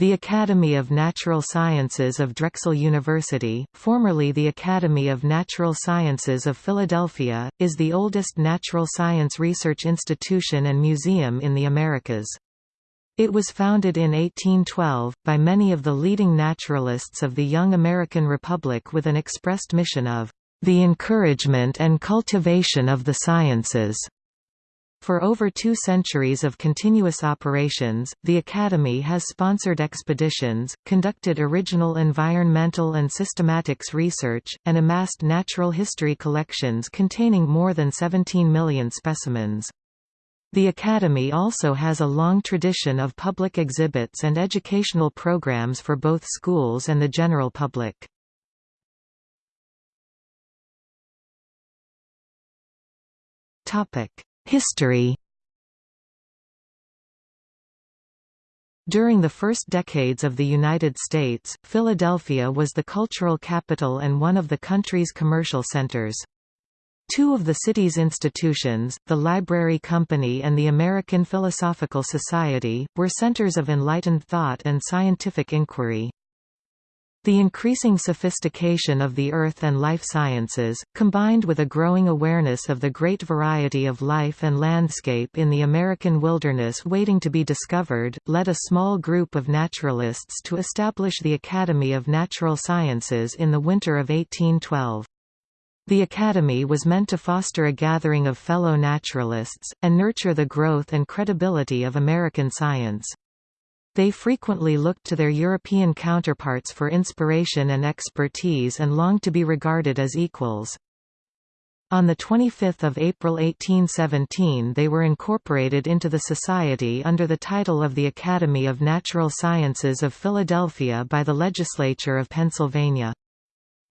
The Academy of Natural Sciences of Drexel University, formerly the Academy of Natural Sciences of Philadelphia, is the oldest natural science research institution and museum in the Americas. It was founded in 1812, by many of the leading naturalists of the young American Republic with an expressed mission of the encouragement and cultivation of the sciences. For over two centuries of continuous operations, the Academy has sponsored expeditions, conducted original environmental and systematics research, and amassed natural history collections containing more than 17 million specimens. The Academy also has a long tradition of public exhibits and educational programs for both schools and the general public. Topic History During the first decades of the United States, Philadelphia was the cultural capital and one of the country's commercial centers. Two of the city's institutions, the Library Company and the American Philosophical Society, were centers of enlightened thought and scientific inquiry. The increasing sophistication of the earth and life sciences, combined with a growing awareness of the great variety of life and landscape in the American wilderness waiting to be discovered, led a small group of naturalists to establish the Academy of Natural Sciences in the winter of 1812. The Academy was meant to foster a gathering of fellow naturalists, and nurture the growth and credibility of American science. They frequently looked to their European counterparts for inspiration and expertise and longed to be regarded as equals. On 25 April 1817 they were incorporated into the Society under the title of the Academy of Natural Sciences of Philadelphia by the Legislature of Pennsylvania.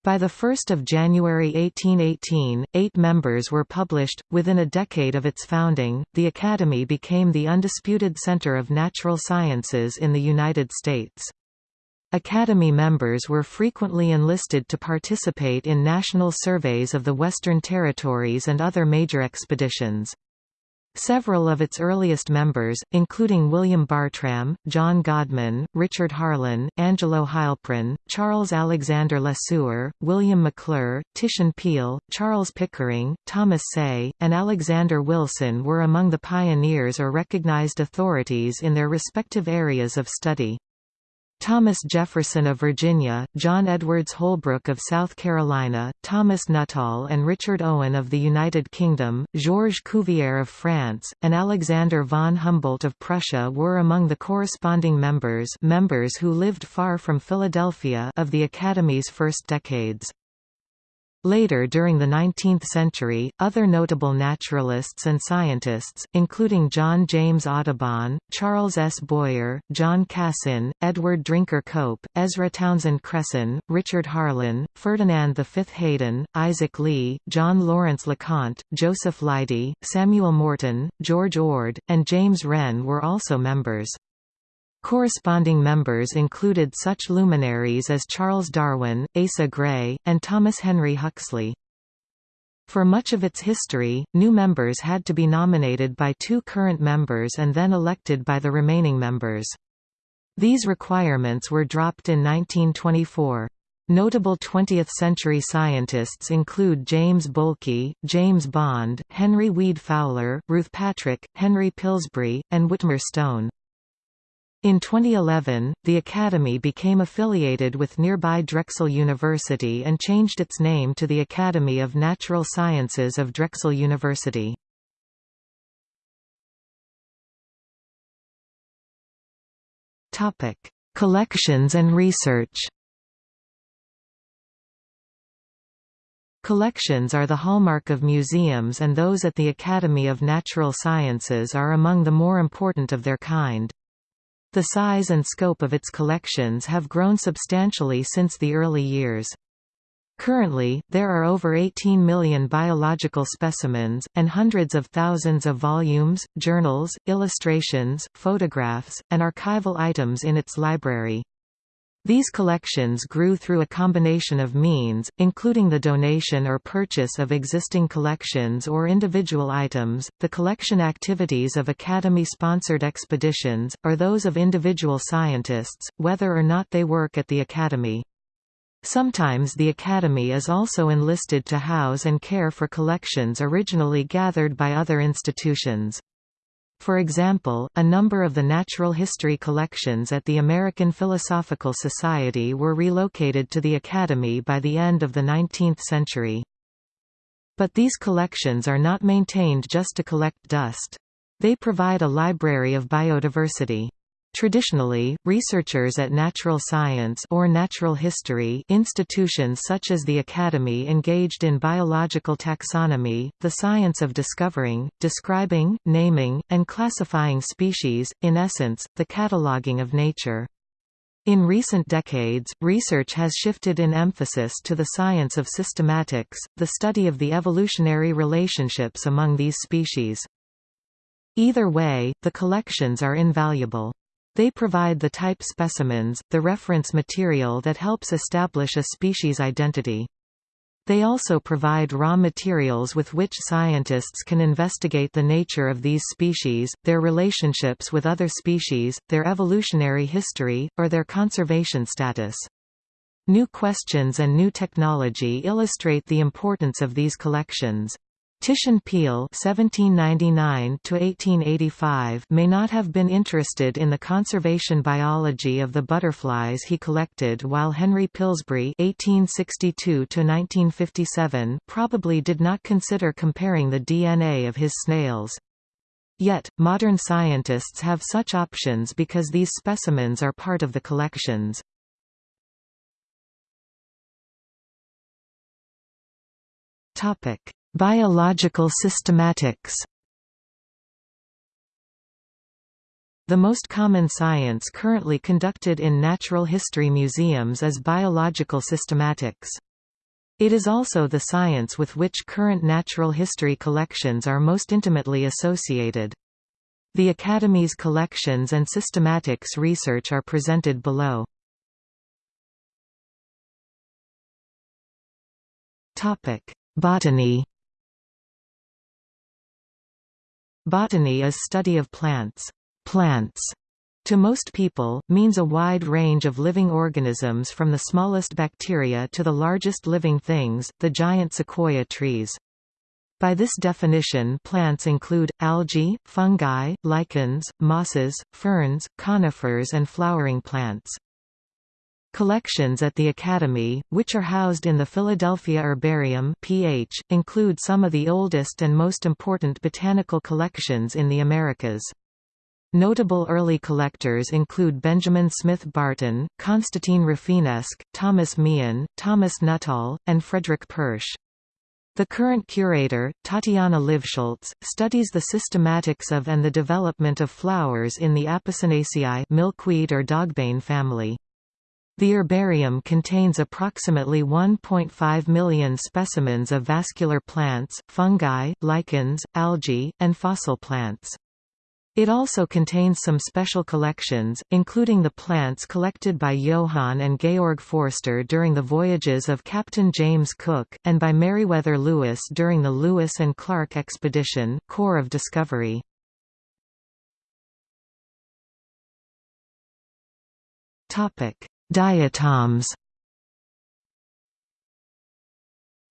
By 1 January 1818, eight members were published. Within a decade of its founding, the Academy became the undisputed center of natural sciences in the United States. Academy members were frequently enlisted to participate in national surveys of the Western Territories and other major expeditions. Several of its earliest members, including William Bartram, John Godman, Richard Harlan, Angelo Heilprin, Charles Alexander Lesueur, William Maclure, Titian Peale, Charles Pickering, Thomas Say, and Alexander Wilson were among the pioneers or recognized authorities in their respective areas of study. Thomas Jefferson of Virginia, John Edwards Holbrook of South Carolina, Thomas Nuttall and Richard Owen of the United Kingdom, Georges Cuvier of France, and Alexander von Humboldt of Prussia were among the corresponding members members who lived far from Philadelphia of the Academy's first decades. Later during the 19th century, other notable naturalists and scientists, including John James Audubon, Charles S. Boyer, John Cassin, Edward Drinker Cope, Ezra Townsend Cresson, Richard Harlan, Ferdinand V. Hayden, Isaac Lea, John Lawrence LeConte, Joseph Leidy, Samuel Morton, George Ord, and James Wren were also members. Corresponding members included such luminaries as Charles Darwin, Asa Gray, and Thomas Henry Huxley. For much of its history, new members had to be nominated by two current members and then elected by the remaining members. These requirements were dropped in 1924. Notable 20th-century scientists include James Bohlke, James Bond, Henry Weed Fowler, Ruth Patrick, Henry Pilsbry, and Witmer Stone. In 2011, the Academy became affiliated with nearby Drexel University and changed its name to the Academy of Natural Sciences of Drexel University. Collections and research Collections are the hallmark of museums and those at the Academy of Natural Sciences are among the more important of their kind. The size and scope of its collections have grown substantially since the early years. Currently, there are over 18 million biological specimens, and hundreds of thousands of volumes, journals, illustrations, photographs, and archival items in its library. These collections grew through a combination of means, including the donation or purchase of existing collections or individual items, the collection activities of Academy-sponsored expeditions, or those of individual scientists, whether or not they work at the Academy. Sometimes the Academy is also enlisted to house and care for collections originally gathered by other institutions. For example, a number of the natural history collections at the American Philosophical Society were relocated to the Academy by the end of the 19th century. But these collections are not maintained just to collect dust. They provide a library of biodiversity. Traditionally, researchers at natural science or natural history institutions such as the Academy engaged in biological taxonomy, the science of discovering, describing, naming, and classifying species, in essence, the cataloging of nature. In recent decades, research has shifted in emphasis to the science of systematics, the study of the evolutionary relationships among these species. Either way, the collections are invaluable. They provide the type specimens, the reference material that helps establish a species identity. They also provide raw materials with which scientists can investigate the nature of these species, their relationships with other species, their evolutionary history, or their conservation status. New questions and new technology illustrate the importance of these collections. Titian Peale (1799–1885) may not have been interested in the conservation biology of the butterflies he collected, while Henry Pilsbry (1862–1957) probably did not consider comparing the DNA of his snails. Yet, modern scientists have such options because these specimens are part of the collections. Topic. Biological systematics The most common science currently conducted in natural history museums is biological systematics. It is also the science with which current natural history collections are most intimately associated. The Academy's collections and systematics research are presented below. Botany Botany is study of plants. Plants to most people, means a wide range of living organisms from the smallest bacteria to the largest living things, the giant sequoia trees. By this definition plants include, algae, fungi, lichens, mosses, ferns, conifers and flowering plants. Collections at the Academy, which are housed in the Philadelphia Herbarium PH, include some of the oldest and most important botanical collections in the Americas. Notable early collectors include Benjamin Smith Barton, Constantine Rafinesque, Thomas Meehan, Thomas Nuttall, and Frederick Pursh. The current curator, Tatyana Livshultz, studies the systematics of and the development of flowers in the Apocynaceae milkweed or dogbane family. The herbarium contains approximately 1.5 million specimens of vascular plants, fungi, lichens, algae, and fossil plants. It also contains some special collections, including the plants collected by Johann and Georg Forster during the voyages of Captain James Cook, and by Meriwether Lewis during the Lewis and Clark expedition Corps of Discovery. Diatoms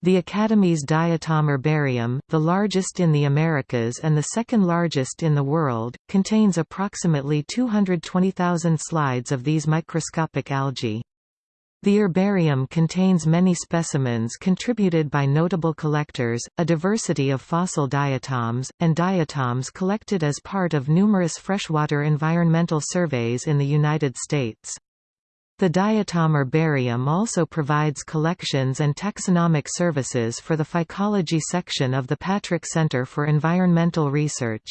The Academy's Diatom Herbarium, the largest in the Americas and the second largest in the world, contains approximately 220,000 slides of these microscopic algae. The herbarium contains many specimens contributed by notable collectors, a diversity of fossil diatoms, and diatoms collected as part of numerous freshwater environmental surveys in the United States. The Diatom Herbarium also provides collections and taxonomic services for the phycology section of the Patrick Center for Environmental Research.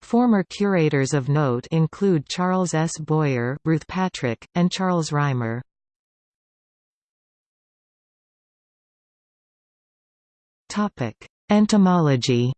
Former curators of note include Charles S. Boyer, Ruth Patrick, and Charles Reimer. Entomology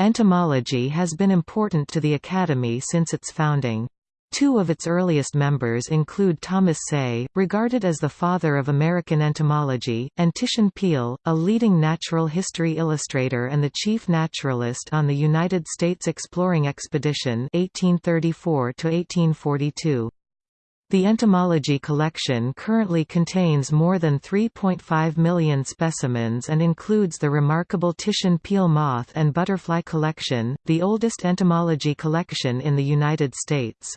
Entomology has been important to the Academy since its founding. Two of its earliest members include Thomas Say, regarded as the father of American entomology, and Titian Peale, a leading natural history illustrator and the chief naturalist on the United States Exploring Expedition 1834 -1842. The entomology collection currently contains more than 3.5 million specimens and includes the remarkable Titian Peale moth and butterfly collection, the oldest entomology collection in the United States.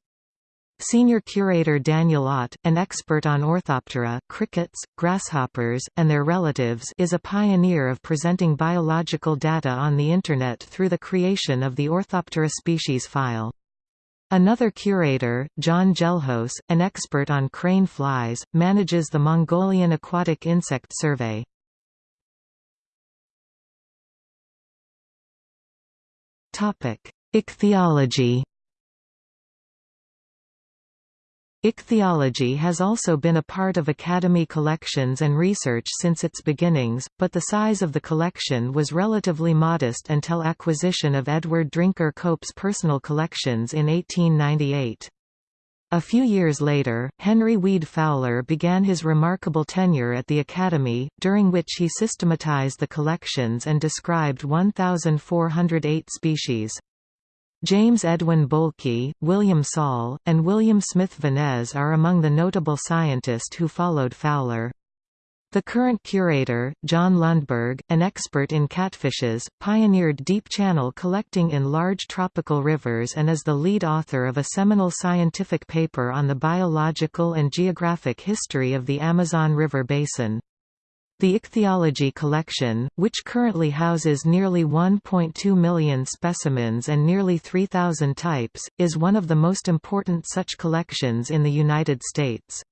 Senior curator Daniel Otte, an expert on Orthoptera crickets, grasshoppers, and their relatives is a pioneer of presenting biological data on the Internet through the creation of the Orthoptera species file. Another curator, Jon Gelhaus, an expert on crane flies, manages the Mongolian Aquatic Insect Survey. Ichthyology Ichthyology has also been a part of Academy collections and research since its beginnings, but the size of the collection was relatively modest until acquisition of Edward Drinker Cope's personal collections in 1898. A few years later, Henry Weed Fowler began his remarkable tenure at the Academy, during which he systematized the collections and described 1,408 species. James Edwin Bohlke, William Saul, and William Smith-Vaniz are among the notable scientists who followed Fowler. The current curator, John Lundberg, an expert in catfishes, pioneered deep channel collecting in large tropical rivers and is the lead author of a seminal scientific paper on the biological and geographic history of the Amazon River basin. The ichthyology collection, which currently houses nearly 1.2 million specimens and nearly 3,000 types, is one of the most important such collections in the United States.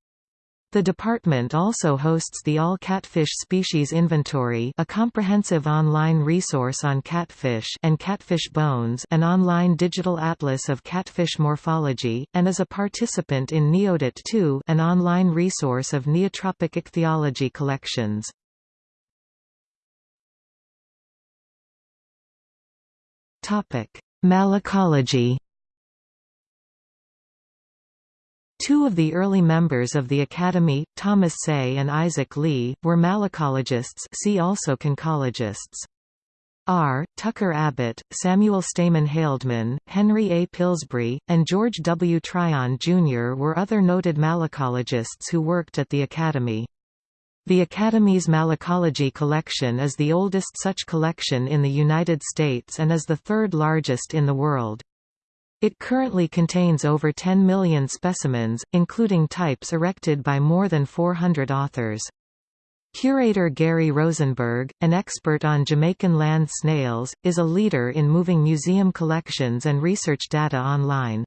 The department also hosts the All Catfish Species Inventory a comprehensive online resource on catfish and catfish bones an online digital atlas of catfish morphology, and is a participant in NEODAT 2 an online resource of neotropic ichthyology collections. Malacology Two of the early members of the Academy, Thomas Say and Isaac Lea, were malacologists see also conchologists. R. Tucker Abbott, Samuel Stehman Haldeman, Henry A. Pilsbry, and George W. Tryon, Jr. were other noted malacologists who worked at the Academy. The Academy's malacology collection is the oldest such collection in the United States and is the third largest in the world. It currently contains over 10 million specimens, including types erected by more than 400 authors. Curator Gary Rosenberg, an expert on Jamaican land snails, is a leader in moving museum collections and research data online.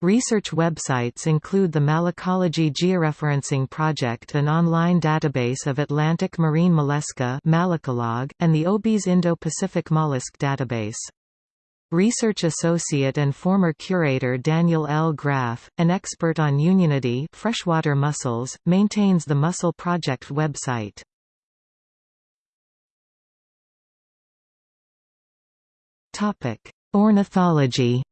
Research websites include the Malacology Georeferencing Project an online database of Atlantic marine mollusca and the OBIS Indo-Pacific Mollusk Database. Research associate and former curator Daniel L. Graf, an expert on Unionidae freshwater mussels, maintains the Mussel Project website. Ornithology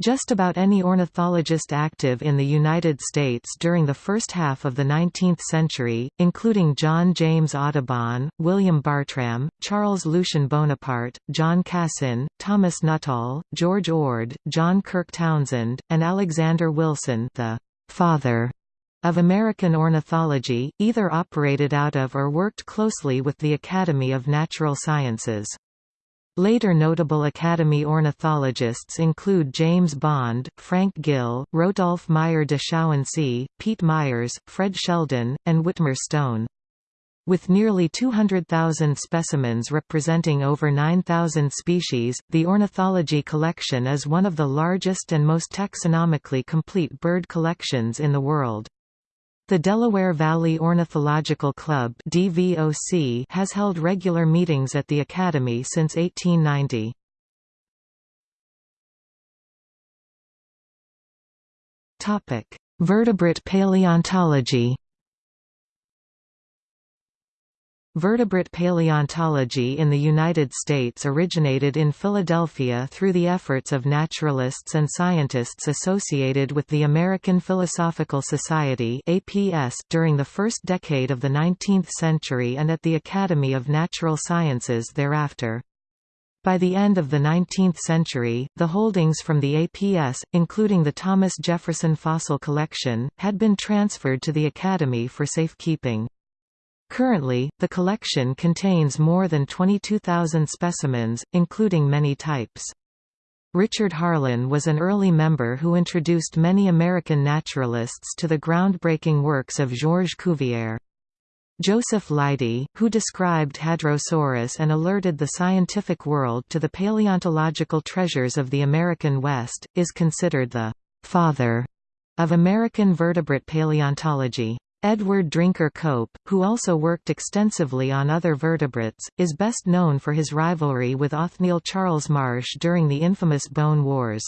Just about any ornithologist active in the United States during the first half of the 19th century, including John James Audubon, William Bartram, Charles Lucien Bonaparte, John Cassin, Thomas Nuttall, George Ord, John Kirk Townsend, and Alexander Wilson the father of American ornithology, either operated out of or worked closely with the Academy of Natural Sciences. Later notable Academy ornithologists include James Bond, Frank Gill, Rodolphe Meyer de Schauensee, Pete Myers, Fred Sheldon, and Witmer Stone. With nearly 200,000 specimens representing over 9,000 species, the ornithology collection is one of the largest and most taxonomically complete bird collections in the world. The Delaware Valley Ornithological Club DVOC has held regular meetings at the Academy since 1890. Vertebrate paleontology Vertebrate paleontology in the United States originated in Philadelphia through the efforts of naturalists and scientists associated with the American Philosophical Society during the first decade of the 19th century and at the Academy of Natural Sciences thereafter. By the end of the 19th century, the holdings from the APS, including the Thomas Jefferson Fossil Collection, had been transferred to the Academy for safekeeping. Currently, the collection contains more than 22,000 specimens, including many types. Richard Harlan was an early member who introduced many American naturalists to the groundbreaking works of Georges Cuvier. Joseph Leidy, who described Hadrosaurus and alerted the scientific world to the paleontological treasures of the American West, is considered the «father» of American vertebrate paleontology. Edward Drinker Cope, who also worked extensively on other vertebrates, is best known for his rivalry with Othniel Charles Marsh during the infamous Bone Wars.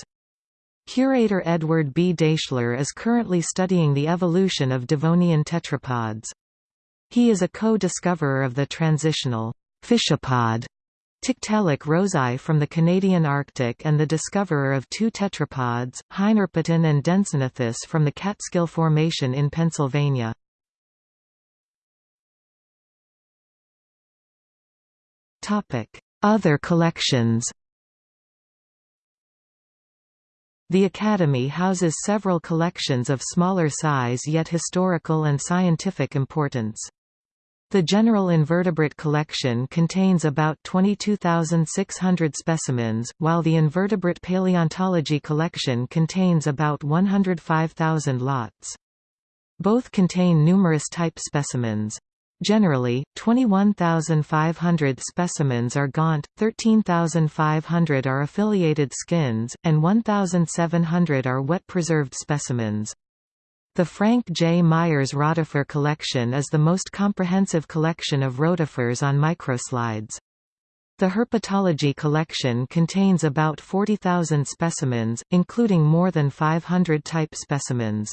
Curator Edward B. Daeschler is currently studying the evolution of Devonian tetrapods. He is a co-discoverer of the transitional fishapod Tiktaalik rosei from the Canadian Arctic and the discoverer of two tetrapods, Hynerpeton and Densignathus from the Catskill Formation in Pennsylvania. Other collections The Academy houses several collections of smaller size yet historical and scientific importance. The General Invertebrate Collection contains about 22,600 specimens, while the Invertebrate Paleontology Collection contains about 105,000 lots. Both contain numerous type specimens. Generally, 21,500 specimens are gaunt, 13,500 are affiliated skins, and 1,700 are wet-preserved specimens. The Frank J. Myers Rotifer collection is the most comprehensive collection of rotifers on microslides. The herpetology collection contains about 40,000 specimens, including more than 500 type specimens.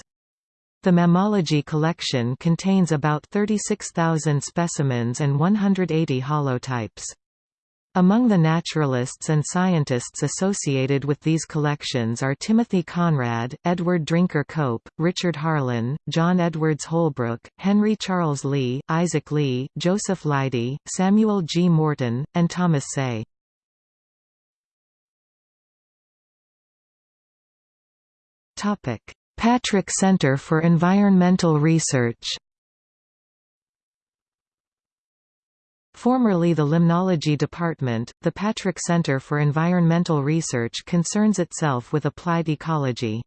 The mammalogy collection contains about 36,000 specimens and 180 holotypes. Among the naturalists and scientists associated with these collections are Timothy Conrad, Edward Drinker Cope, Richard Harlan, John Edwards Holbrook, Henry Charles Lea, Isaac Lea, Joseph Leidy, Samuel G. Morton, and Thomas Say. Patrick Center for Environmental Research Formerly the Limnology Department, the Patrick Center for Environmental Research concerns itself with applied ecology.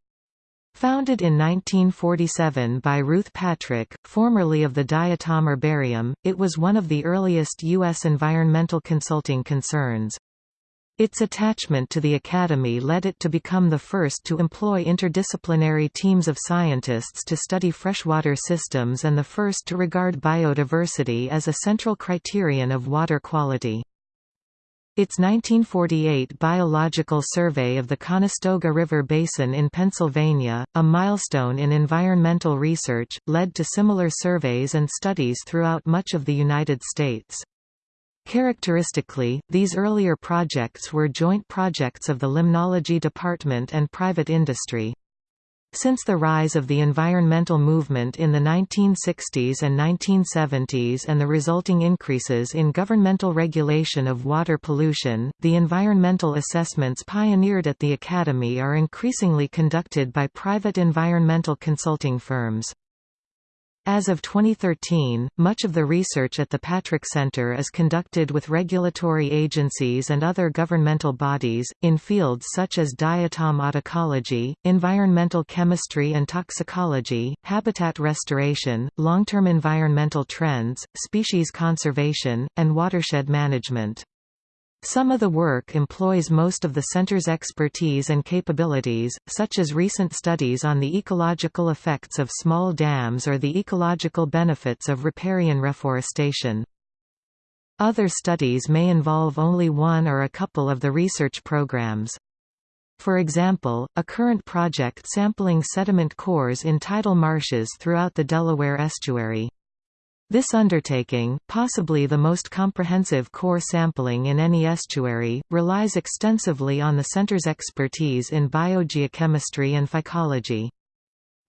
Founded in 1947 by Ruth Patrick, formerly of the Diatom Herbarium, it was one of the earliest U.S. environmental consulting concerns. Its attachment to the Academy led it to become the first to employ interdisciplinary teams of scientists to study freshwater systems and the first to regard biodiversity as a central criterion of water quality. Its 1948 biological survey of the Conestoga River Basin in Pennsylvania, a milestone in environmental research, led to similar surveys and studies throughout much of the United States. Characteristically, these earlier projects were joint projects of the Limnology Department and private industry. Since the rise of the environmental movement in the 1960s and 1970s and the resulting increases in governmental regulation of water pollution, the environmental assessments pioneered at the Academy are increasingly conducted by private environmental consulting firms. As of 2013, much of the research at the Patrick Center is conducted with regulatory agencies and other governmental bodies, in fields such as diatom autoecology, environmental chemistry and toxicology, habitat restoration, long-term environmental trends, species conservation, and watershed management. Some of the work employs most of the center's expertise and capabilities, such as recent studies on the ecological effects of small dams or the ecological benefits of riparian reforestation. Other studies may involve only one or a couple of the research programs. For example, a current project sampling sediment cores in tidal marshes throughout the Delaware estuary. This undertaking, possibly the most comprehensive core sampling in any estuary, relies extensively on the center's expertise in biogeochemistry and phycology.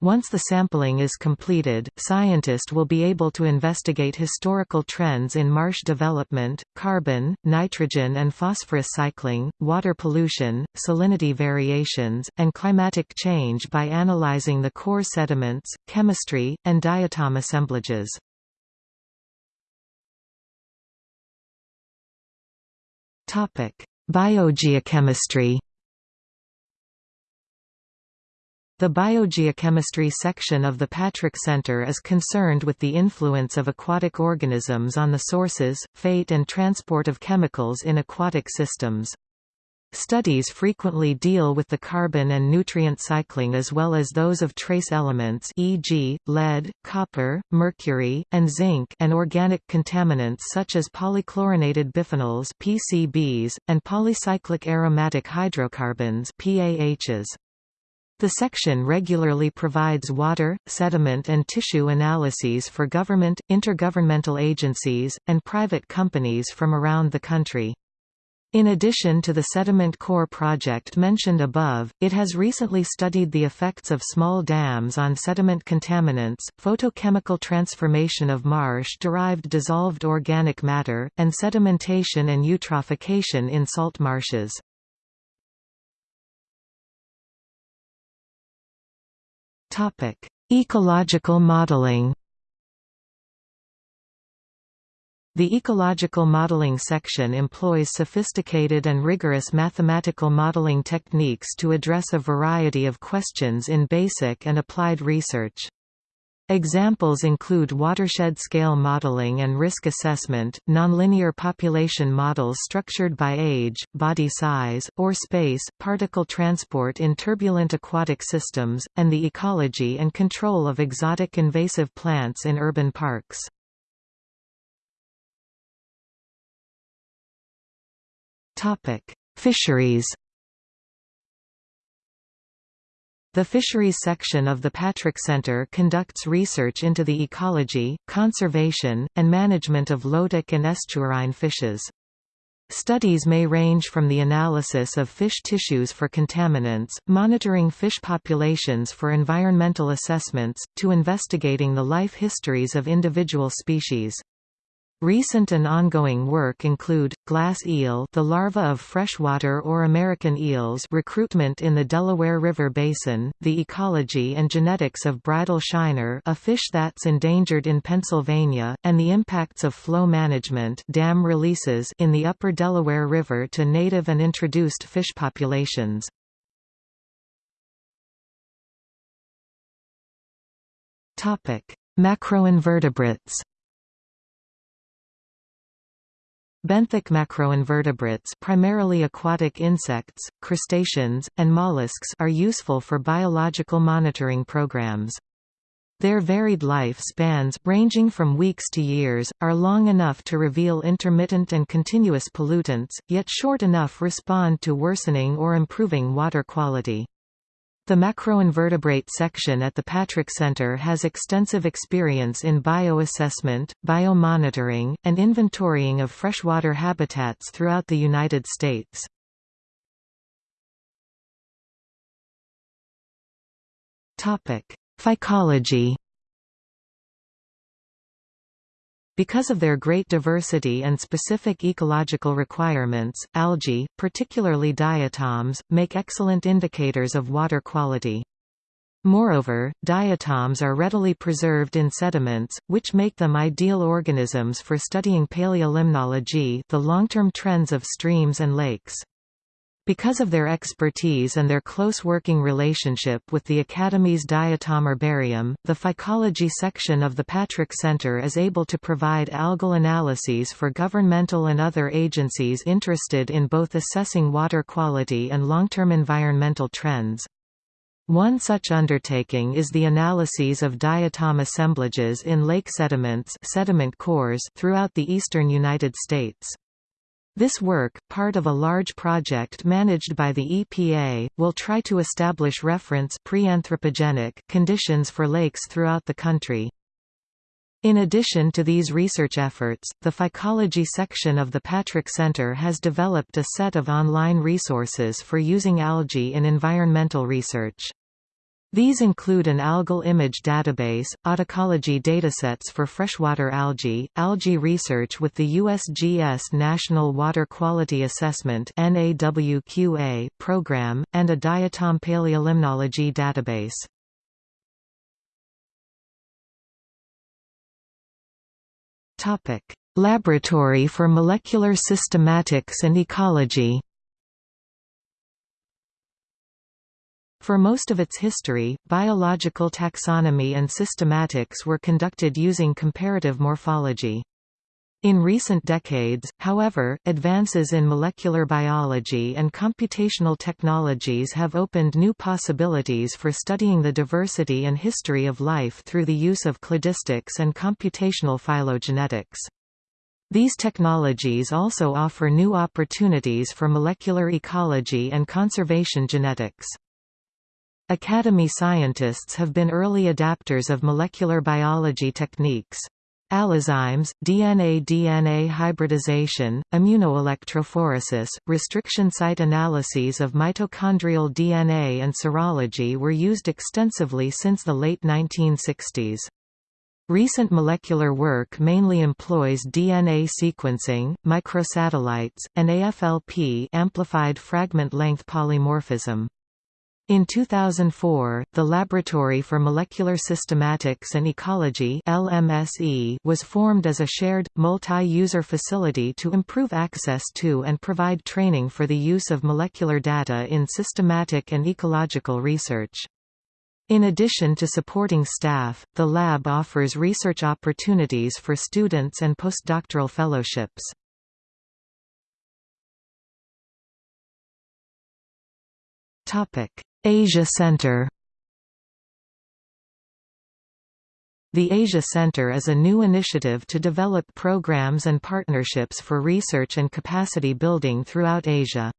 Once the sampling is completed, scientists will be able to investigate historical trends in marsh development, carbon, nitrogen and phosphorus cycling, water pollution, salinity variations, and climatic change by analyzing the core sediments, chemistry, and diatom assemblages. Biogeochemistry The biogeochemistry section of the Patrick Center is concerned with the influence of aquatic organisms on the sources, fate and transport of chemicals in aquatic systems. Studies frequently deal with the carbon and nutrient cycling as well as those of trace elements e.g., lead, copper, mercury, and zinc and organic contaminants such as polychlorinated biphenyls PCBs, and polycyclic aromatic hydrocarbons PAHs. The section regularly provides water, sediment and tissue analyses for government, intergovernmental agencies, and private companies from around the country. In addition to the Sediment Core project mentioned above, it has recently studied the effects of small dams on sediment contaminants, photochemical transformation of marsh-derived dissolved organic matter, and sedimentation and eutrophication in salt marshes. Ecological modeling The ecological modeling section employs sophisticated and rigorous mathematical modeling techniques to address a variety of questions in basic and applied research. Examples include watershed scale modeling and risk assessment, nonlinear population models structured by age, body size, or space, particle transport in turbulent aquatic systems, and the ecology and control of exotic invasive plants in urban parks. Fisheries The Fisheries section of the Patrick Center conducts research into the ecology, conservation, and management of lotic and estuarine fishes. Studies may range from the analysis of fish tissues for contaminants, monitoring fish populations for environmental assessments, to investigating the life histories of individual species. Recent and ongoing work include, glass eel the larva of freshwater or American eels recruitment in the Delaware River Basin, the ecology and genetics of bridle shiner a fish that's endangered in Pennsylvania, and the impacts of flow management dam releases in the upper Delaware River to native and introduced fish populations. Macroinvertebrates Benthic macroinvertebrates primarily aquatic insects, crustaceans, and mollusks are useful for biological monitoring programs. Their varied life spans ranging from weeks to years, are long enough to reveal intermittent and continuous pollutants, yet short enough respond to worsening or improving water quality. The macroinvertebrate section at the Patrick Center has extensive experience in bioassessment, biomonitoring, and inventorying of freshwater habitats throughout the United States. Phycology Because of their great diversity and specific ecological requirements, algae, particularly diatoms, make excellent indicators of water quality. Moreover, diatoms are readily preserved in sediments, which make them ideal organisms for studying paleolimnology the long-term trends of streams and lakes. Because of their expertise and their close working relationship with the Academy's diatom herbarium, the phycology section of the Patrick Center is able to provide algal analyses for governmental and other agencies interested in both assessing water quality and long-term environmental trends. One such undertaking is the analyses of diatom assemblages in lake sediments sediment cores throughout the eastern United States. This work, part of a large project managed by the EPA, will try to establish reference pre-anthropogenic conditions for lakes throughout the country. In addition to these research efforts, the Phycology section of the Patrick Center has developed a set of online resources for using algae in environmental research. These include an algal image database, autecology datasets for freshwater algae, algae research with the USGS National Water Quality Assessment program, and a diatom paleolimnology database. Laboratory for Molecular Systematics and Ecology For most of its history, biological taxonomy and systematics were conducted using comparative morphology. In recent decades, however, advances in molecular biology and computational technologies have opened new possibilities for studying the diversity and history of life through the use of cladistics and computational phylogenetics. These technologies also offer new opportunities for molecular ecology and conservation genetics. Academy scientists have been early adapters of molecular biology techniques. Allozymes, DNA-DNA hybridization, immunoelectrophoresis, restriction site analyses of mitochondrial DNA and serology were used extensively since the late 1960s. Recent molecular work mainly employs DNA sequencing, microsatellites, and AFLP amplified fragment length polymorphism. In 2004, the Laboratory for Molecular Systematics and Ecology LMSE was formed as a shared, multi-user facility to improve access to and provide training for the use of molecular data in systematic and ecological research. In addition to supporting staff, the lab offers research opportunities for students and postdoctoral fellowships. Asia Center The Asia Center is a new initiative to develop programs and partnerships for research and capacity building throughout Asia.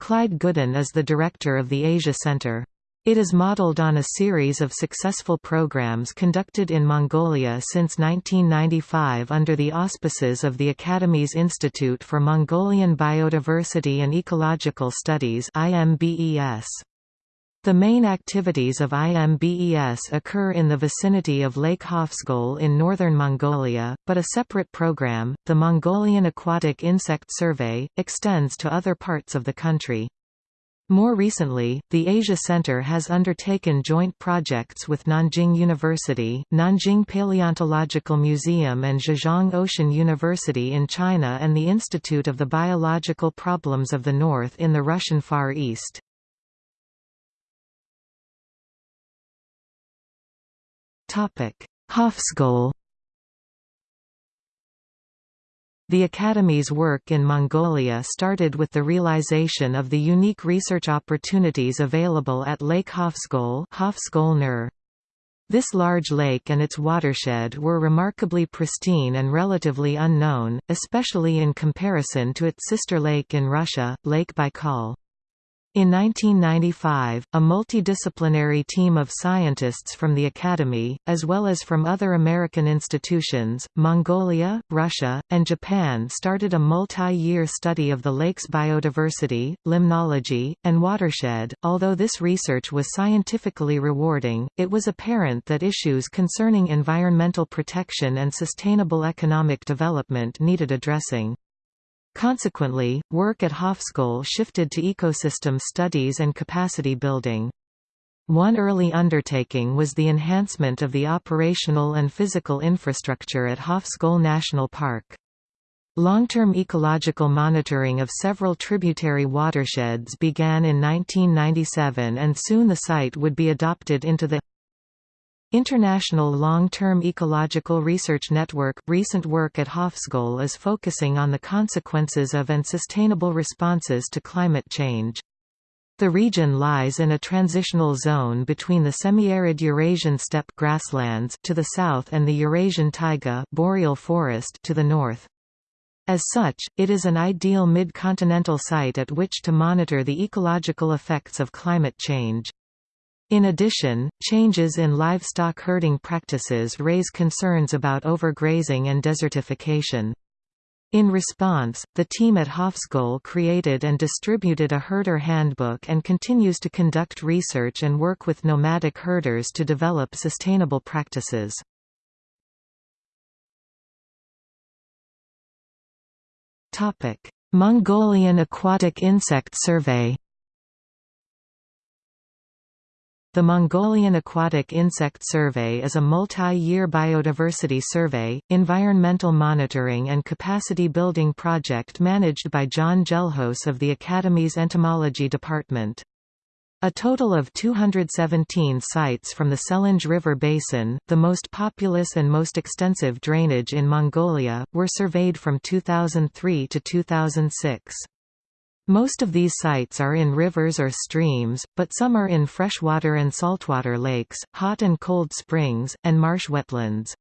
Clyde Goulden is the director of the Asia Center. It is modeled on a series of successful programs conducted in Mongolia since 1995 under the auspices of the Academy's Institute for Mongolian Biodiversity and Ecological Studies IMBES. The main activities of IMBES occur in the vicinity of Lake Hovsgol in northern Mongolia, but a separate program, the Mongolian Aquatic Insect Survey, extends to other parts of the country. More recently, the Asia Center has undertaken joint projects with Nanjing University, Nanjing Paleontological Museum and Zhejiang Ocean University in China and the Institute of the Biological Problems of the North in the Russian Far East. Hovsgol The Academy's work in Mongolia started with the realization of the unique research opportunities available at Lake Hovsgol This large lake and its watershed were remarkably pristine and relatively unknown, especially in comparison to its sister lake in Russia, Lake Baikal. In 1995, a multidisciplinary team of scientists from the Academy, as well as from other American institutions, Mongolia, Russia, and Japan started a multi-year study of the lake's biodiversity, limnology, and watershed. Although this research was scientifically rewarding, it was apparent that issues concerning environmental protection and sustainable economic development needed addressing. Consequently, work at Hovsgol shifted to ecosystem studies and capacity building. One early undertaking was the enhancement of the operational and physical infrastructure at Hovsgol National Park. Long-term ecological monitoring of several tributary watersheds began in 1997 and soon the site would be adopted into the International Long-Term Ecological Research Network recent work at Hovsgol is focusing on the consequences of and sustainable responses to climate change. The region lies in a transitional zone between the semi-arid Eurasian steppe grasslands to the south and the Eurasian taiga boreal forest to the north. As such, it is an ideal mid-continental site at which to monitor the ecological effects of climate change. In addition, changes in livestock herding practices raise concerns about overgrazing and desertification. In response, the team at Hovsgol created and distributed a herder handbook and continues to conduct research and work with nomadic herders to develop sustainable practices. Mongolian Aquatic Insect Survey The Mongolian Aquatic Insect Survey is a multi-year biodiversity survey, environmental monitoring and capacity building project managed by Jon Gelhaus of the Academy's Entomology Department. A total of 217 sites from the Selenge River Basin, the most populous and most extensive drainage in Mongolia, were surveyed from 2003 to 2006. Most of these sites are in rivers or streams, but some are in freshwater and saltwater lakes, hot and cold springs, and marsh wetlands.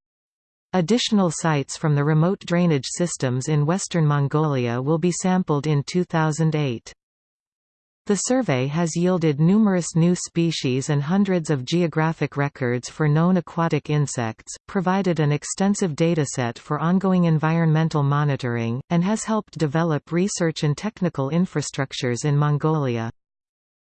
Additional sites from the remote drainage systems in western Mongolia will be sampled in 2008. The survey has yielded numerous new species and hundreds of geographic records for known aquatic insects, provided an extensive dataset for ongoing environmental monitoring, and has helped develop research and technical infrastructures in Mongolia.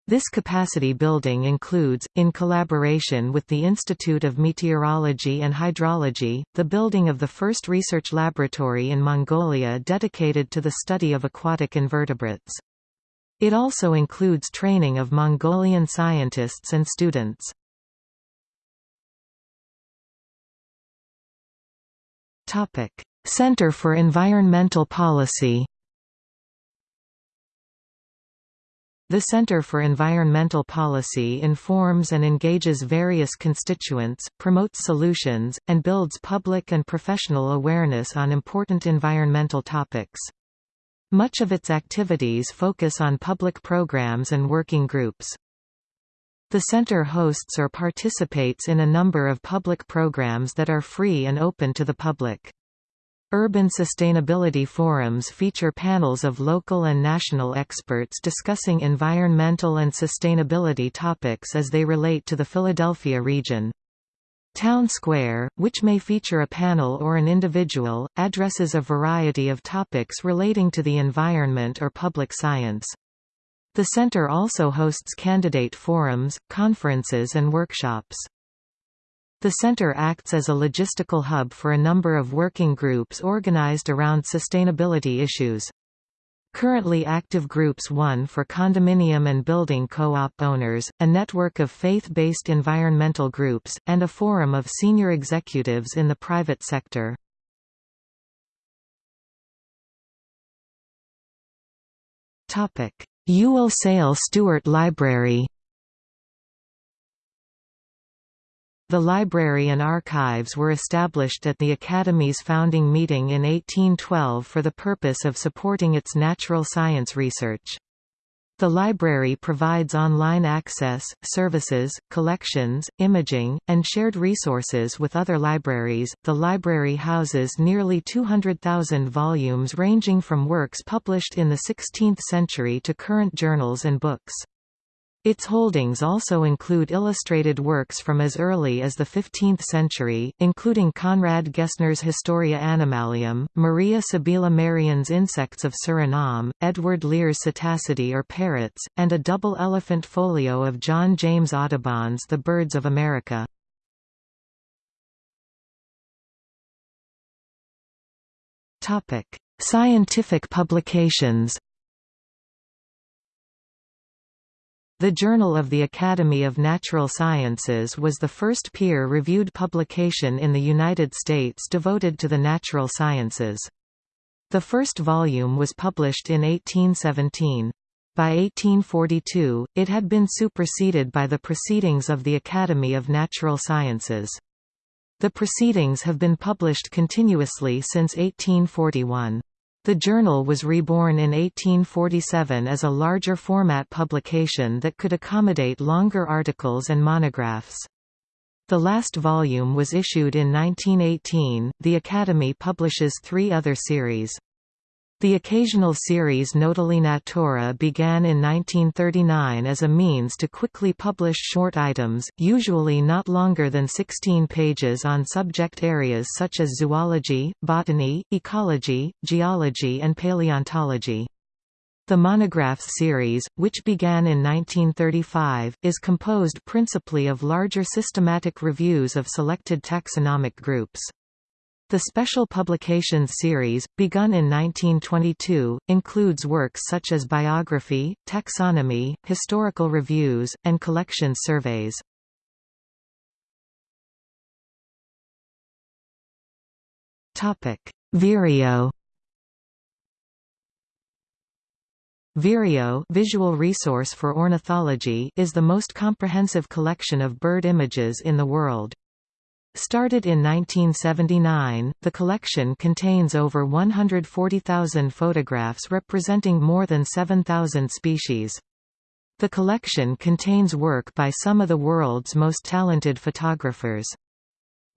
This capacity building includes, in collaboration with the Institute of Meteorology and Hydrology, the building of the first research laboratory in Mongolia dedicated to the study of aquatic invertebrates. It also includes training of Mongolian scientists and students. Center for Environmental Policy The Center for Environmental Policy informs and engages various constituents, promotes solutions, and builds public and professional awareness on important environmental topics. Much of its activities focus on public programs and working groups. The center hosts or participates in a number of public programs that are free and open to the public. Urban sustainability forums feature panels of local and national experts discussing environmental and sustainability topics as they relate to the Philadelphia region. Town Square, which may feature a panel or an individual, addresses a variety of topics relating to the environment or public science. The center also hosts candidate forums, conferences and workshops. The center acts as a logistical hub for a number of working groups organized around sustainability issues. Currently active groups one for condominium and building co-op owners, a network of faith-based environmental groups, and a forum of senior executives in the private sector. Ewell Sale Stewart Library The library and archives were established at the Academy's founding meeting in 1812 for the purpose of supporting its natural science research. The library provides online access, services, collections, imaging, and shared resources with other libraries. The library houses nearly 200,000 volumes ranging from works published in the 16th century to current journals and books. Its holdings also include illustrated works from as early as the 15th century, including Conrad Gessner's Historia Animalium, Maria Sibylla Merian's Insects of Suriname, Edward Lear's Psittacidae or Parrots, and a double elephant folio of John James Audubon's The Birds of America. Scientific publications The Journal of the Academy of Natural Sciences was the first peer-reviewed publication in the United States devoted to the natural sciences. The first volume was published in 1817. By 1842, it had been superseded by the Proceedings of the Academy of Natural Sciences. The proceedings have been published continuously since 1841. The journal was reborn in 1847 as a larger format publication that could accommodate longer articles and monographs. The last volume was issued in 1918. The Academy publishes three other series. The occasional series Notulae Naturae began in 1939 as a means to quickly publish short items, usually not longer than 16 pages on subject areas such as zoology, botany, ecology, geology and paleontology. The Monographs series, which began in 1935, is composed principally of larger systematic reviews of selected taxonomic groups. The Special Publications series, begun in 1922, includes works such as biography, taxonomy, historical reviews, and collection surveys. Vireo Vireo visual resource for ornithology is the most comprehensive collection of bird images in the world. Started in 1979, the collection contains over 140,000 photographs representing more than 7,000 species. The collection contains work by some of the world's most talented photographers.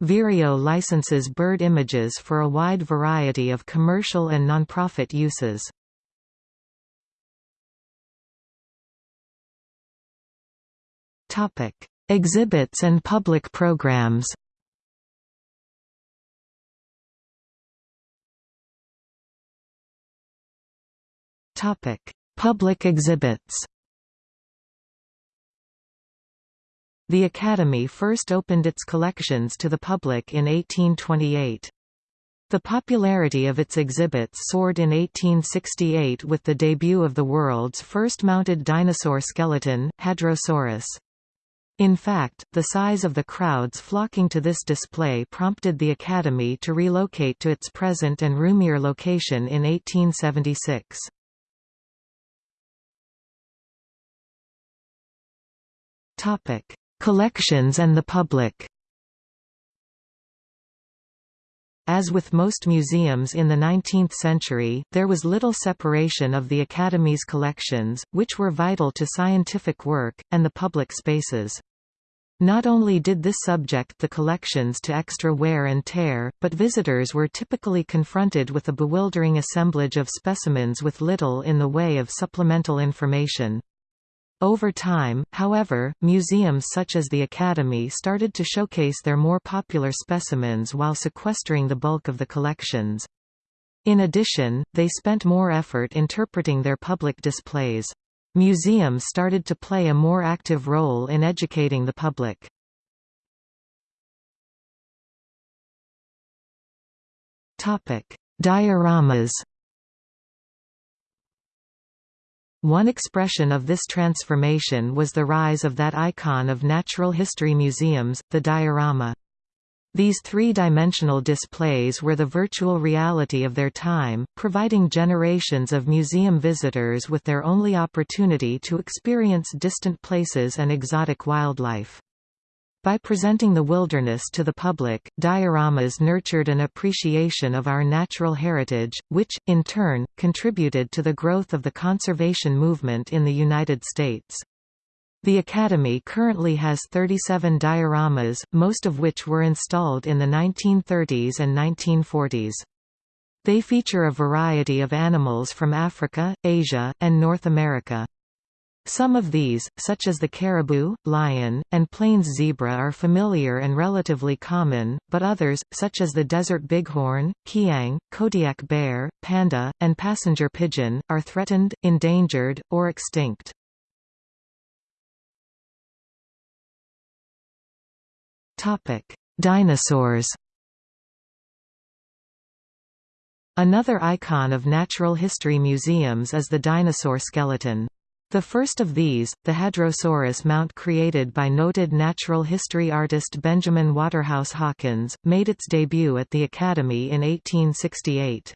Vireo licenses bird images for a wide variety of commercial and nonprofit uses. Exhibits and public programs Topic: Public exhibits. The Academy first opened its collections to the public in 1828. The popularity of its exhibits soared in 1868 with the debut of the world's first mounted dinosaur skeleton, Hadrosaurus. In fact, the size of the crowds flocking to this display prompted the Academy to relocate to its present and roomier location in 1876. Topic: Collections and the public. As with most museums in the 19th century, there was little separation of the Academy's collections, which were vital to scientific work, and the public spaces. Not only did this subject the collections to extra wear and tear, but visitors were typically confronted with a bewildering assemblage of specimens with little in the way of supplemental information. Over time, however, museums such as the Academy started to showcase their more popular specimens while sequestering the bulk of the collections. In addition, they spent more effort interpreting their public displays. Museums started to play a more active role in educating the public. Dioramas One expression of this transformation was the rise of that icon of natural history museums, the diorama. These three-dimensional displays were the virtual reality of their time, providing generations of museum visitors with their only opportunity to experience distant places and exotic wildlife. By presenting the wilderness to the public, dioramas nurtured an appreciation of our natural heritage, which, in turn, contributed to the growth of the conservation movement in the United States. The Academy currently has 37 dioramas, most of which were installed in the 1930s and 1940s. They feature a variety of animals from Africa, Asia, and North America. Some of these, such as the caribou, lion, and plains zebra are familiar and relatively common, but others, such as the desert bighorn, kiang, Kodiak bear, panda, and passenger pigeon, are threatened, endangered, or extinct. Dinosaurs Another icon of natural history museums is the dinosaur skeleton. The first of these, the Hadrosaurus mount created by noted natural history artist Benjamin Waterhouse Hawkins, made its debut at the Academy in 1868.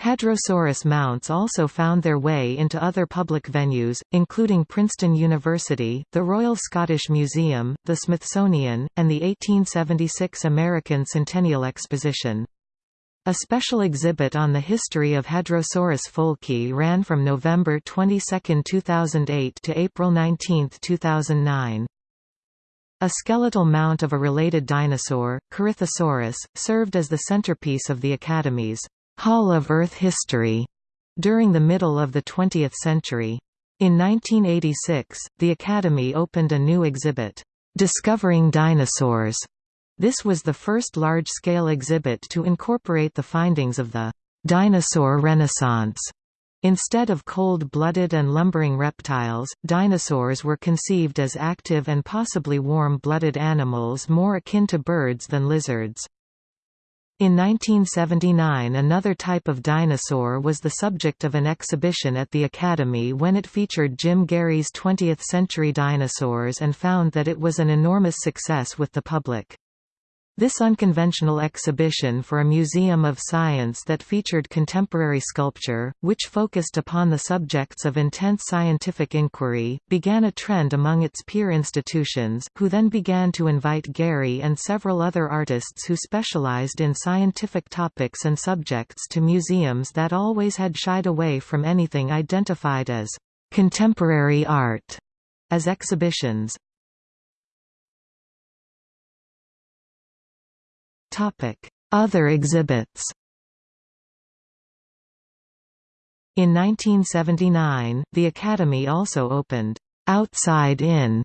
Hadrosaurus mounts also found their way into other public venues, including Princeton University, the Royal Scottish Museum, the Smithsonian, and the 1876 American Centennial Exposition. A special exhibit on the history of Hadrosaurus foulkii ran from November 22, 2008 to April 19, 2009. A skeletal mount of a related dinosaur, Corythosaurus, served as the centerpiece of the Academy's Hall of Earth History during the middle of the 20th century. In 1986, the Academy opened a new exhibit, "'Discovering Dinosaurs". This was the first large-scale exhibit to incorporate the findings of the "'Dinosaur Renaissance' Instead of cold-blooded and lumbering reptiles, dinosaurs were conceived as active and possibly warm-blooded animals more akin to birds than lizards. In 1979 another type of dinosaur was the subject of an exhibition at the Academy when it featured Jim Gary's 20th-century dinosaurs and found that it was an enormous success with the public. This unconventional exhibition for a museum of science that featured contemporary sculpture, which focused upon the subjects of intense scientific inquiry, began a trend among its peer institutions, who then began to invite Gary and several other artists who specialized in scientific topics and subjects to museums that always had shied away from anything identified as contemporary art as exhibitions. Other exhibits In 1979, the Academy also opened, "'Outside In",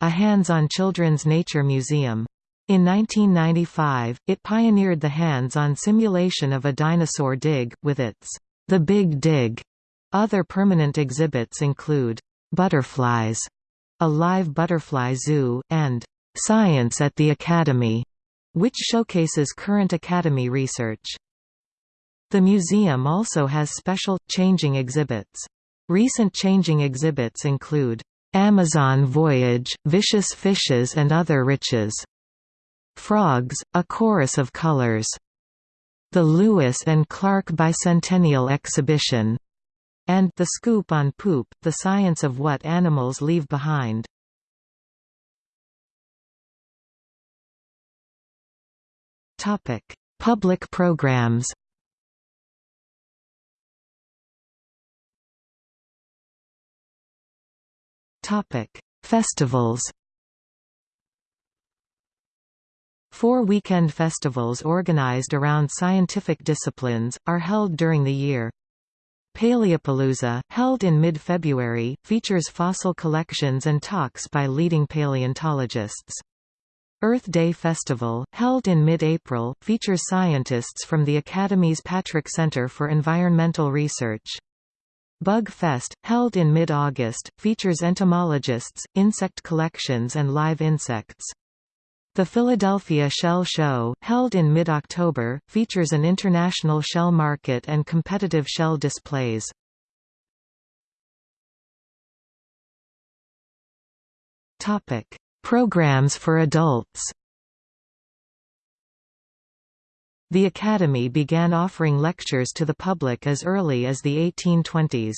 a hands-on children's nature museum. In 1995, it pioneered the hands-on simulation of a dinosaur dig, with its The Big Dig. Other permanent exhibits include Butterflies, a live butterfly zoo, and Science at the Academy, which showcases current Academy research. The museum also has special, changing exhibits. Recent changing exhibits include, "'Amazon Voyage, Vicious Fishes and Other Riches", "'Frogs, A Chorus of Colors", the Lewis and Clark Bicentennial Exhibition, and The Scoop on Poop, The Science of What Animals Leave Behind. Topic: Public programs. Topic: Festivals. Four weekend festivals organized around scientific disciplines, are held during the year. Paleopalooza, held in mid-February, features fossil collections and talks by leading paleontologists. Earth Day Festival, held in mid-April, features scientists from the Academy's Patrick Center for Environmental Research. Bug Fest, held in mid-August, features entomologists, insect collections and live insects. The Philadelphia Shell Show, held in mid-October, features an international shell market and competitive shell displays. Topic: Programs for adults The Academy began offering lectures to the public as early as the 1820s.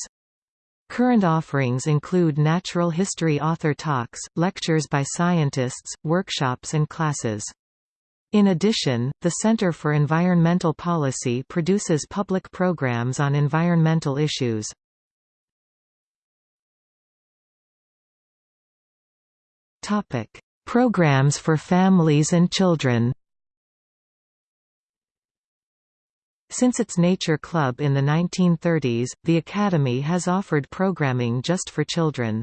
Current offerings include natural history author talks, lectures by scientists, workshops and classes. In addition, the Center for Environmental Policy produces public programs on environmental issues. Topic: Programs for families and children. Since its Nature Club in the 1930s, the Academy has offered programming just for children.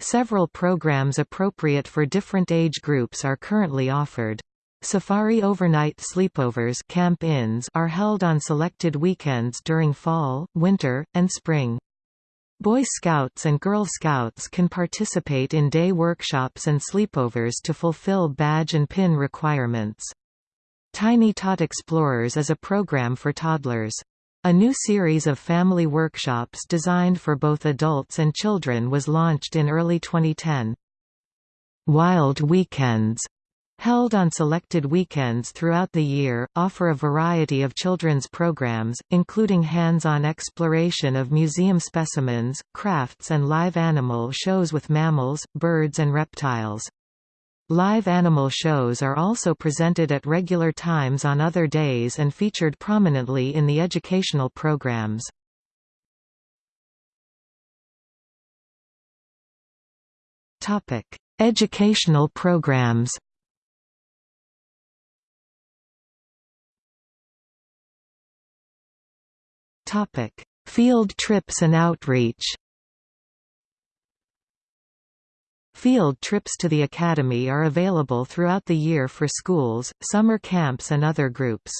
Several programs appropriate for different age groups are currently offered. Safari overnight sleepovers camp -ins are held on selected weekends during fall, winter, and spring. Boy Scouts and Girl Scouts can participate in day workshops and sleepovers to fulfill badge and pin requirements. Tiny Tot Explorers is a program for toddlers. A new series of family workshops designed for both adults and children was launched in early 2010. Wild Weekends held on selected weekends throughout the year, offer a variety of children's programs, including hands-on exploration of museum specimens, crafts and live animal shows with mammals, birds and reptiles. Live animal shows are also presented at regular times on other days and featured prominently in the educational programs. Educational programs Topic: Field trips and outreach Field trips to the Academy are available throughout the year for schools, summer camps and other groups.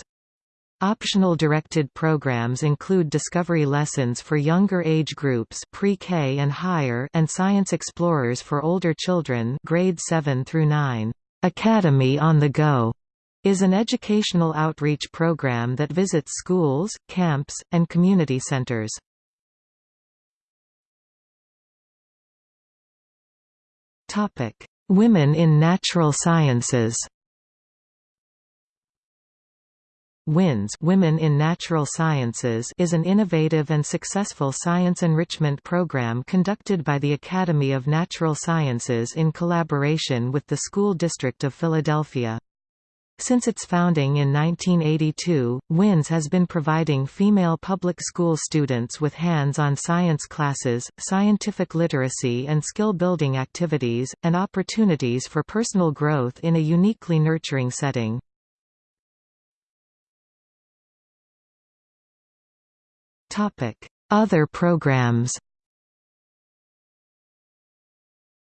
Optional directed programs include discovery lessons for younger age groups pre-K and higher and science explorers for older children grade 7 through 9. Academy on the Go is an educational outreach program that visits schools, camps, and community centers. Women in natural sciences. WINS Women in Natural Sciences is an innovative and successful science enrichment program conducted by the Academy of Natural Sciences in collaboration with the School District of Philadelphia. Since its founding in 1982, WINS has been providing female public school students with hands-on science classes, scientific literacy and skill-building activities, and opportunities for personal growth in a uniquely nurturing setting. Other programs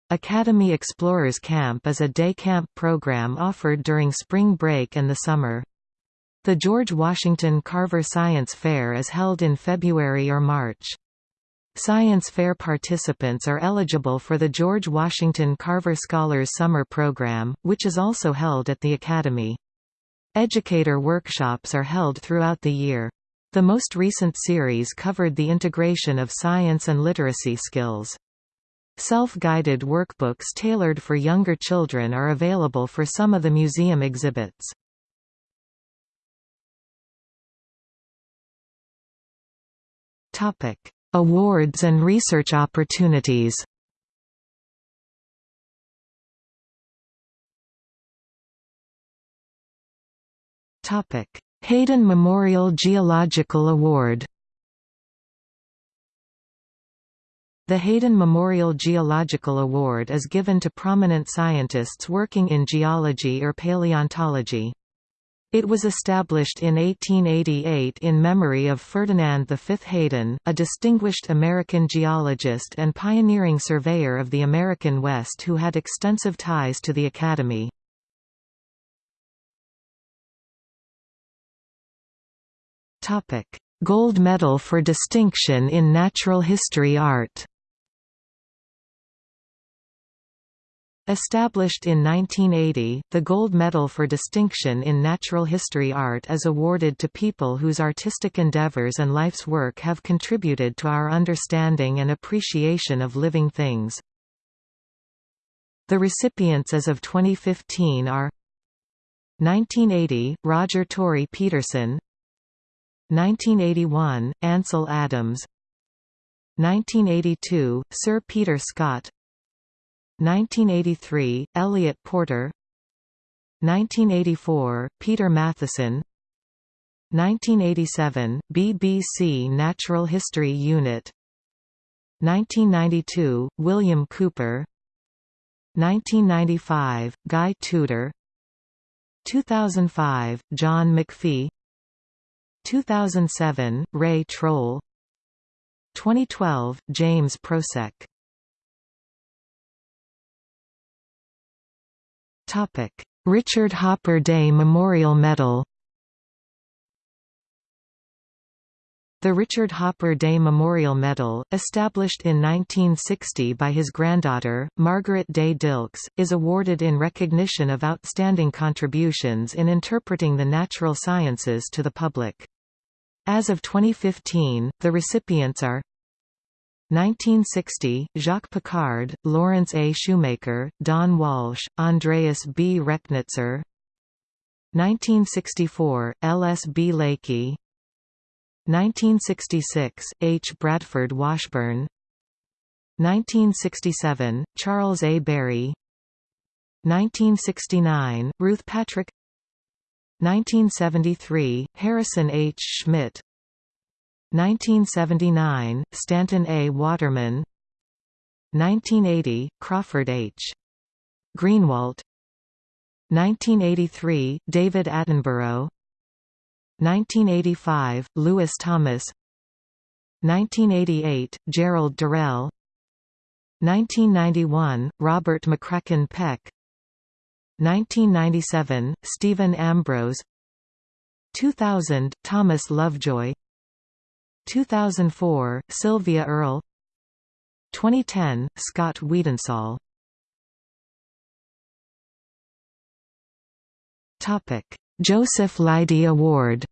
Academy Explorers Camp is a day camp program offered during spring break and the summer. The George Washington Carver Science Fair is held in February or March. Science Fair participants are eligible for the George Washington Carver Scholars Summer Program, which is also held at the Academy. Educator workshops are held throughout the year. The most recent series covered the integration of science and literacy skills. Self-guided workbooks tailored for younger children are available for some of the museum exhibits. Topic: Awards and research opportunities. Topic: Hayden Memorial Geological Award The Hayden Memorial Geological Award is given to prominent scientists working in geology or paleontology. It was established in 1888 in memory of Ferdinand V. Hayden, a distinguished American geologist and pioneering surveyor of the American West who had extensive ties to the Academy. Gold Medal for Distinction in Natural History Art Established in 1980, the Gold Medal for Distinction in Natural History Art is awarded to people whose artistic endeavors and life's work have contributed to our understanding and appreciation of living things. The recipients as of 2015 are 1980, Roger Tory Peterson 1981, Ansel Adams 1982, Sir Peter Scott 1983, Eliot Porter. 1984, Peter Matthiessen. 1987, BBC Natural History Unit. 1992, William Cooper. 1995, Guy Tudor. 2005, John McPhee. 2007, Ray Troll. 2012, James Prosek Richard Hopper Day Memorial Medal The Richard Hopper Day Memorial Medal, established in 1960 by his granddaughter, Margaret Day Dilks, is awarded in recognition of outstanding contributions in interpreting the natural sciences to the public. As of 2015, the recipients are 1960, Jacques Piccard, Lawrence A. Shumaker, Don Walsh, Andreas B. Rechnitzer 1964, L. S. B. Leakey 1966, H. Bradford Washburn 1967, Charles A. Berry 1969, Ruth Patrick 1973, Harrison H. Schmitt 1979, Stanton A. Waterman. 1980, Crawford H. Greenewalt. 1983, David Attenborough. 1985, Lewis Thomas. 1988, Gerald Durrell. 1991, Robert McCracken Peck. 1997, Stephen Ambrose. 2000, Thomas Lovejoy 2004, Sylvia Earle 2010, Scott Weidensaul Joseph Leidy Award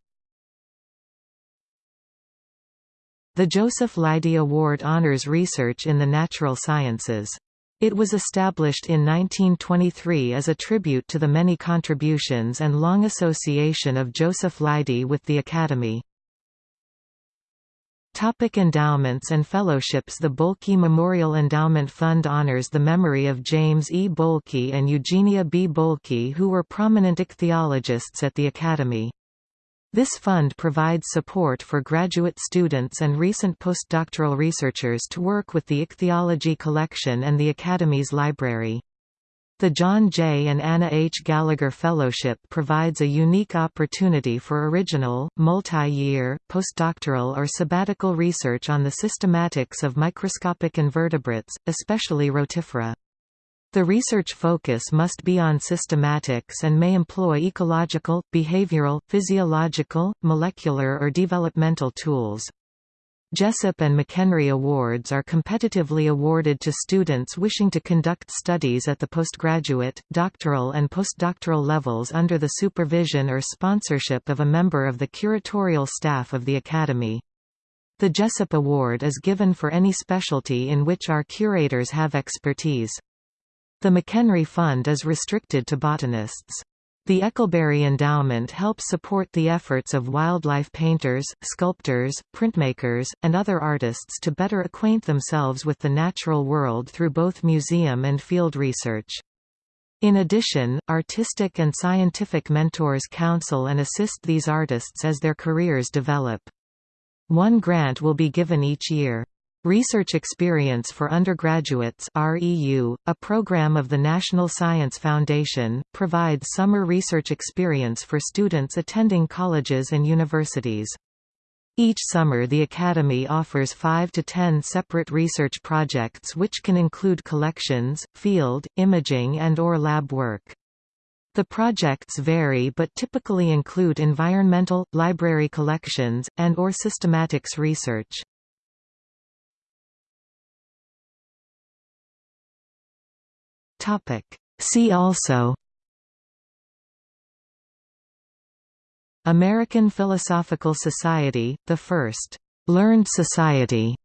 The Joseph Leidy Award honors research in the natural sciences. It was established in 1923 as a tribute to the many contributions and long association of Joseph Leidy with the Academy. Topic endowments and fellowships The Bohlke Memorial Endowment Fund honors the memory of James E. Bohlke and Eugenia B. Bohlke who were prominent ichthyologists at the Academy. This fund provides support for graduate students and recent postdoctoral researchers to work with the ichthyology collection and the Academy's library. The John J. and Anna H. Gallagher Fellowship provides a unique opportunity for original, multi-year, postdoctoral or sabbatical research on the systematics of microscopic invertebrates, especially Rotifera. The research focus must be on systematics and may employ ecological, behavioral, physiological, molecular or developmental tools. Jessup and McHenry Awards are competitively awarded to students wishing to conduct studies at the postgraduate, doctoral and postdoctoral levels under the supervision or sponsorship of a member of the curatorial staff of the Academy. The Jessup Award is given for any specialty in which our curators have expertise. The McHenry Fund is restricted to botanists. The Eckelberry Endowment helps support the efforts of wildlife painters, sculptors, printmakers, and other artists to better acquaint themselves with the natural world through both museum and field research. In addition, artistic and scientific mentors counsel and assist these artists as their careers develop. One grant will be given each year. Research Experience for Undergraduates REU, a program of the National Science Foundation, provides summer research experience for students attending colleges and universities. Each summer the Academy offers 5 to 10 separate research projects which can include collections, field, imaging and or lab work. The projects vary but typically include environmental, library collections, and or systematics research. Topic. See also American Philosophical Society, the first «learned society»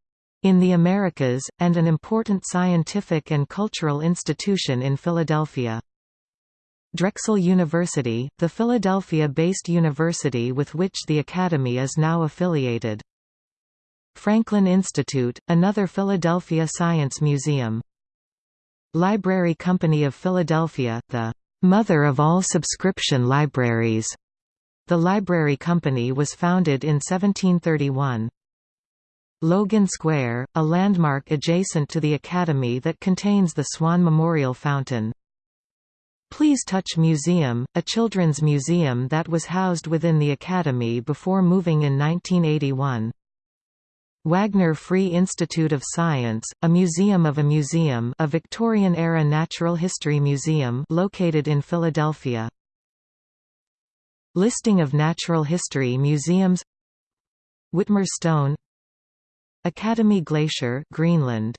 in the Americas, and an important scientific and cultural institution in Philadelphia. Drexel University, the Philadelphia-based university with which the Academy is now affiliated. Franklin Institute, another Philadelphia science museum. Library Company of Philadelphia, the mother of all subscription libraries. The Library Company was founded in 1731. Logan Square, a landmark adjacent to the Academy that contains the Swan Memorial Fountain. Please Touch Museum, a children's museum that was housed within the Academy before moving in 1981. Wagner Free Institute of Science, a museum of a museum a Victorian-era natural history museum located in Philadelphia. Listing of natural history museums Witmer Stone Academy Glacier Greenland